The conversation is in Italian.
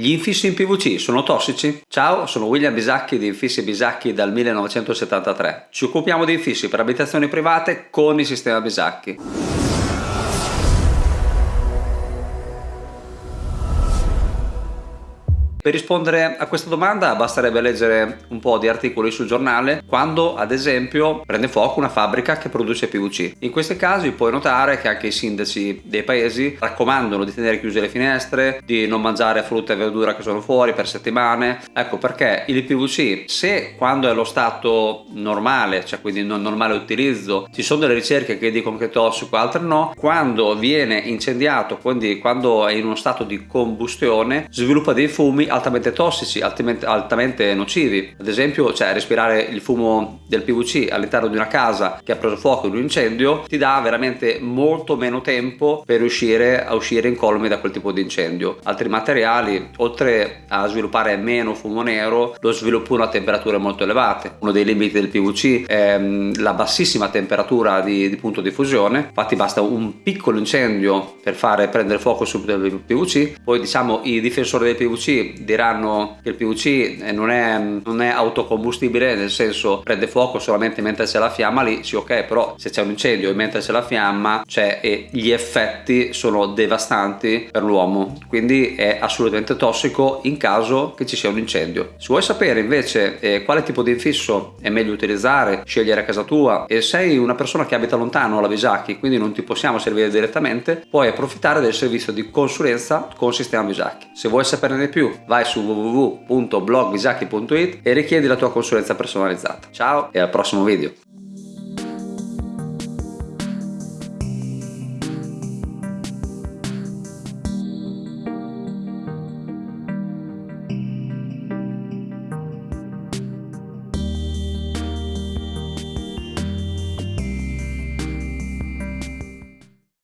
Gli infissi in PVC sono tossici? Ciao, sono William Bisacchi di Infissi Bisacchi dal 1973. Ci occupiamo di infissi per abitazioni private con il sistema Bisacchi. Per rispondere a questa domanda basterebbe leggere un po' di articoli sul giornale quando ad esempio prende fuoco una fabbrica che produce PVC. In questi casi puoi notare che anche i sindaci dei paesi raccomandano di tenere chiuse le finestre, di non mangiare frutta e verdura che sono fuori per settimane. Ecco perché il PVC se quando è lo stato normale, cioè quindi non normale utilizzo, ci sono delle ricerche che dicono che è tossico, altre no, quando viene incendiato, quindi quando è in uno stato di combustione, sviluppa dei fumi altamente tossici, altamente, altamente nocivi. Ad esempio, cioè, respirare il fumo del PVC all'interno di una casa che ha preso fuoco in un incendio ti dà veramente molto meno tempo per riuscire a uscire incolume da quel tipo di incendio. Altri materiali, oltre a sviluppare meno fumo nero, lo sviluppano a temperature molto elevate. Uno dei limiti del PVC è mm, la bassissima temperatura di, di punto di fusione, infatti basta un piccolo incendio per fare prendere fuoco subito il PVC. Poi diciamo i difensori del PVC diranno che il PVC eh, non è, non è autocombustibile nel senso prende fuoco solamente mentre c'è la fiamma lì sì ok però se c'è un incendio e mentre c'è la fiamma c'è e gli effetti sono devastanti per l'uomo. Quindi è assolutamente tossico in caso che ci sia un incendio. Se vuoi sapere invece eh, quale tipo di infisso è meglio utilizzare scegliere a casa tua e sei una persona che abita lontano alla Visacchi quindi non ti possiamo servire direttamente puoi approfittare del servizio di consulenza con sistema Visacchi se vuoi saperne di più vai su www.blogvisacchi.it e richiedi la tua consulenza personalizzata. Ciao e al prossimo video!